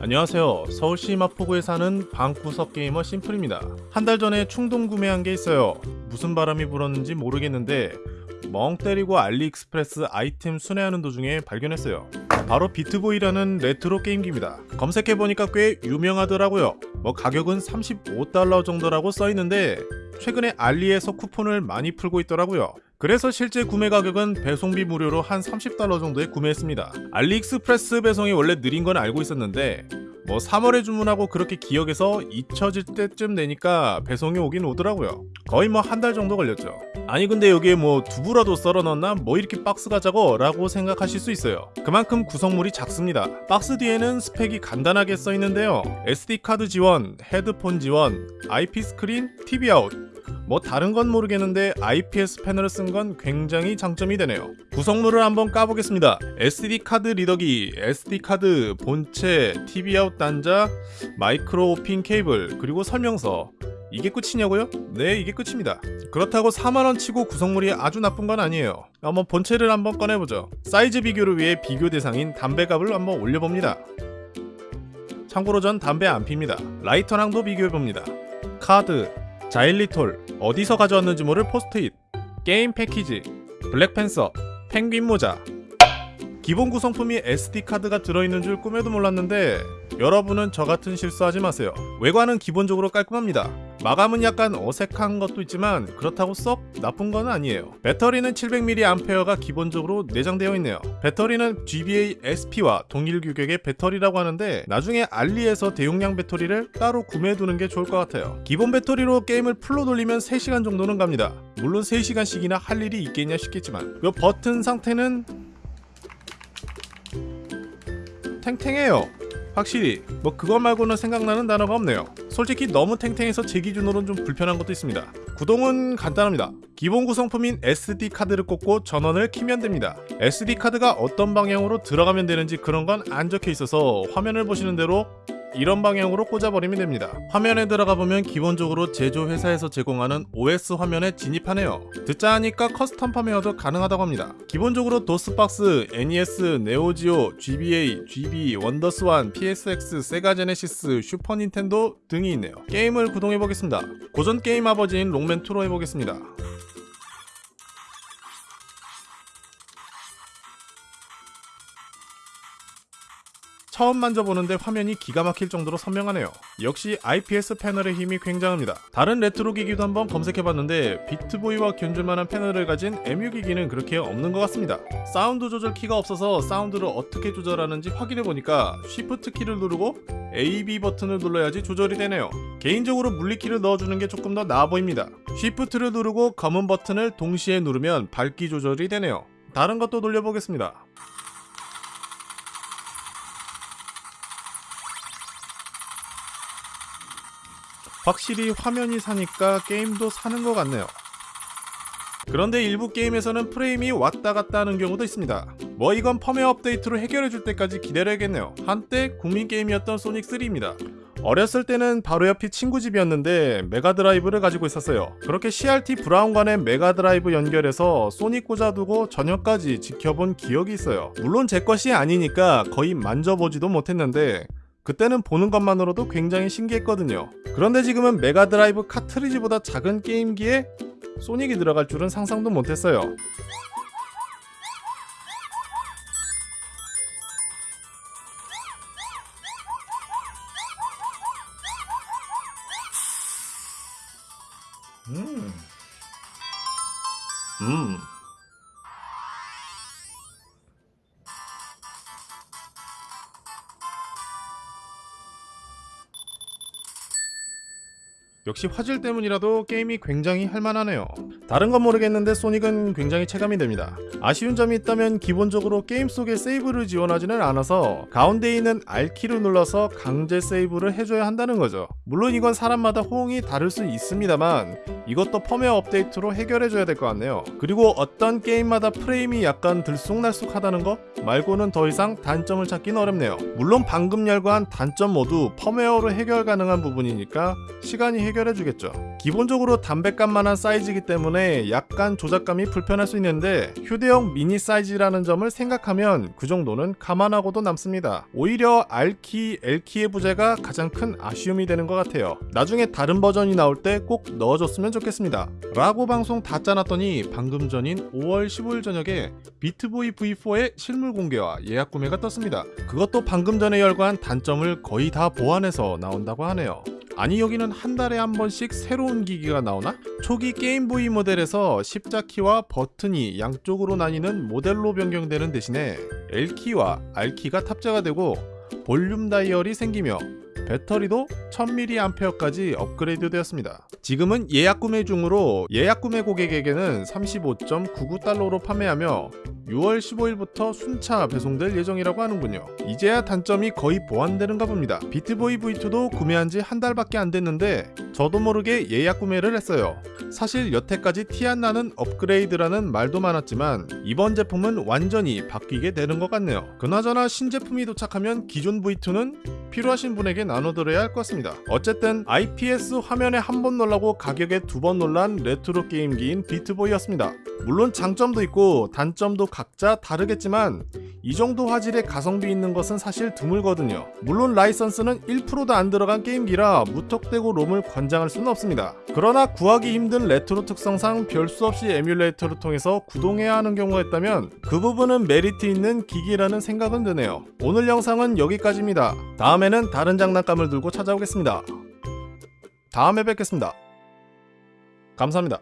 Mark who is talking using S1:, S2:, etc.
S1: 안녕하세요. 서울시 마포구에 사는 방구석 게이머 심플입니다. 한 달 전에 충동 구매한 게 있어요. 무슨 바람이 불었는지 모르겠는데 멍 때리고 알리익스프레스 아이템 순회하는 도중에 발견했어요. 바로 비트보이라는 레트로 게임기입니다. 검색해보니까 꽤 유명하더라고요. 뭐 가격은 35달러 정도라고 써있는데 최근에 알리에서 쿠폰을 많이 풀고 있더라고요. 그래서 실제 구매 가격은 배송비 무료로 한 30달러 정도에 구매했습니다. 알리익스프레스 배송이 원래 느린 건 알고 있었는데 뭐 3월에 주문하고 그렇게 기억해서 잊혀질 때쯤 되니까 배송이 오긴 오더라고요. 거의 뭐 한 달 정도 걸렸죠. 아니 근데 여기에 뭐 두부라도 썰어 넣었나? 뭐 이렇게 박스가 작어? 라고 생각하실 수 있어요. 그만큼 구성물이 작습니다. 박스 뒤에는 스펙이 간단하게 써 있는데요. SD카드 지원, 헤드폰 지원, IPS 스크린, TV 아웃, 뭐 다른 건 모르겠는데 IPS 패널을 쓴 건 굉장히 장점이 되네요. 구성물을 한번 까보겠습니다. SD 카드 리더기, SD 카드, 본체, TV 아웃 단자, 마이크로 5핀 케이블, 그리고 설명서. 이게 끝이냐고요? 네, 이게 끝입니다. 그렇다고 4만원 치고 구성물이 아주 나쁜 건 아니에요. 한번 본체를 한번 꺼내보죠. 사이즈 비교를 위해 비교 대상인 담배값을 한번 올려봅니다. 참고로 전 담배 안 핍니다. 라이터랑도 비교해봅니다. 카드, 자일리톨, 어디서 가져왔는지 모를 포스트잇, 게임 패키지, 블랙팬서, 펭귄 모자. 기본 구성품이 SD카드가 들어있는 줄 꿈에도 몰랐는데 여러분은 저 같은 실수하지 마세요. 외관은 기본적으로 깔끔합니다. 마감은 약간 어색한 것도 있지만 그렇다고 썩 나쁜 건 아니에요. 배터리는 700mAh가 기본적으로 내장되어 있네요. 배터리는 GBA SP와 동일 규격의 배터리라고 하는데 나중에 알리에서 대용량 배터리를 따로 구매해두는 게 좋을 것 같아요. 기본 배터리로 게임을 풀로 돌리면 3시간 정도는 갑니다. 물론 3시간씩이나 할 일이 있겠냐 싶겠지만 이 버튼 상태는 탱탱해요. 확실히 뭐 그것 말고는 생각나는 단어가 없네요. 솔직히 너무 탱탱해서 제 기준으로는 좀 불편한 것도 있습니다. 구동은 간단합니다. 기본 구성품인 SD 카드를 꽂고 전원을 키면 됩니다. SD 카드가 어떤 방향으로 들어가면 되는지 그런 건 안 적혀 있어서 화면을 보시는 대로 이런 방향으로 꽂아버리면 됩니다. 화면에 들어가 보면 기본적으로 제조 회사에서 제공하는 OS 화면에 진입하네요. 듣자 하니까 custom 펌웨어도 가능하다고 합니다. 기본적으로 도스박스, NES, 네오지오, GBA, GB, 원더스완, PSX, 세가 제네시스, 슈퍼 닌텐도 등이 있네요. 게임을 구동해 보겠습니다. 고전 게임 아버지인 록맨2로 해보겠습니다. 처음 만져보는데 화면이 기가 막힐 정도로 선명하네요. 역시 IPS 패널의 힘이 굉장합니다. 다른 레트로 기기도 한번 검색해봤는데 비트보이와 견줄만한 패널을 가진 에뮬 기기는 그렇게 없는 것 같습니다. 사운드 조절 키가 없어서 사운드를 어떻게 조절하는지 확인해보니까 Shift 키를 누르고 AB 버튼을 눌러야지 조절이 되네요. 개인적으로 물리키를 넣어주는 게 조금 더 나아 보입니다. Shift를 누르고 검은 버튼을 동시에 누르면 밝기 조절이 되네요. 다른 것도 돌려보겠습니다. 확실히 화면이 사니까 게임도 사는 것 같네요. 그런데 일부 게임에서는 프레임이 왔다 갔다 하는 경우도 있습니다. 뭐 이건 펌웨어 업데이트로 해결해 줄 때까지 기다려 야겠네요. 한때 국민 게임이었던 소닉3입니다. 어렸을 때는 바로 옆이 친구 집이었는데 메가드라이브를 가지고 있었어요. 그렇게 CRT 브라운관에 메가드라이브 연결해서 소닉 꽂아두고 저녁까지 지켜본 기억이 있어요. 물론 제 것이 아니니까 거의 만져보지도 못했는데 그때는 보는 것만으로도 굉장히 신기했거든요. 그런데 지금은 메가드라이브 카트리지보다 작은 게임기에 소닉이 들어갈 줄은 상상도 못했어요. 음. 음. 역시 화질 때문이라도 게임이 굉장히 할만하네요. 다른 건 모르겠는데 소닉은 굉장히 체감이 됩니다. 아쉬운 점이 있다면 기본적으로 게임 속에 세이브를 지원하지는 않아서 가운데 있는 R키를 눌러서 강제 세이브를 해줘야 한다는 거죠. 물론 이건 사람마다 호응이 다를 수 있습니다만 이것도 펌웨어 업데이트로 해결해줘야 될 것 같네요. 그리고 어떤 게임마다 프레임이 약간 들쑥날쑥하다는 거 말고는 더 이상 단점을 찾기는 어렵네요. 물론 방금 열거한 단점 모두 펌웨어로 해결 가능한 부분이니까 시간이 해결 해결해주겠죠. 기본적으로 담배값만한 사이즈이기 때문에 약간 조작감이 불편할 수 있는데 휴대용 미니 사이즈라는 점을 생각하면 그 정도는 감안하고도 남습니다. 오히려 R키, L키의 부재가 가장 큰 아쉬움이 되는 것 같아요. 나중에 다른 버전이 나올 때 꼭 넣어줬으면 좋겠습니다. 라고 방송 다 짜놨더니 방금 전인 5월 15일 저녁에 비트보이 V4의 실물 공개와 예약 구매가 떴습니다. 그것도 방금 전에 열거한 단점을 거의 다 보완해서 나온다고 하네요. 아니 여기는 한 달에 한 번씩 새로운 기기가 나오나? 초기 게임보이 모델에서 십자키와 버튼이 양쪽으로 나뉘는 모델로 변경되는 대신에 L키와 R키가 탑재가 되고 볼륨 다이얼이 생기며 배터리도 1000mAh까지 업그레이드 되었습니다. 지금은 예약 구매 중으로 예약 구매 고객에게는 35.99달러로 판매하며 6월 15일부터 순차 배송될 예정이라고 하는군요. 이제야 단점이 거의 보완되는가 봅니다. 비트보이 V2도 구매한 지 한 달밖에 안 됐는데 저도 모르게 예약 구매를 했어요. 사실 여태까지 티 안 나는 업그레이드라는 말도 많았지만 이번 제품은 완전히 바뀌게 되는 것 같네요. 그나저나 신제품이 도착하면 기존 V2는 필요하신 분에게 나눠드려야 할 것 같습니다. 어쨌든 IPS 화면에 한 번 놀라고 가격에 두 번 놀란 레트로 게임기인 비트보이였습니다. 물론 장점도 있고 단점도 각자 다르겠지만 이 정도 화질의 가성비 있는 것은 사실 드물거든요. 물론 라이선스는 1%도 안 들어간 게임기라 무턱대고 롬을 권장할 수는 없습니다. 그러나 구하기 힘든 레트로 특성상 별 수 없이 에뮬레이터를 통해서 구동해야 하는 경우가 있다면 그 부분은 메리트 있는 기기라는 생각은 드네요. 오늘 영상은 여기까지입니다. 다음에는 다른 장난감을 들고 찾아오겠습니다. 다음에 뵙겠습니다. 감사합니다.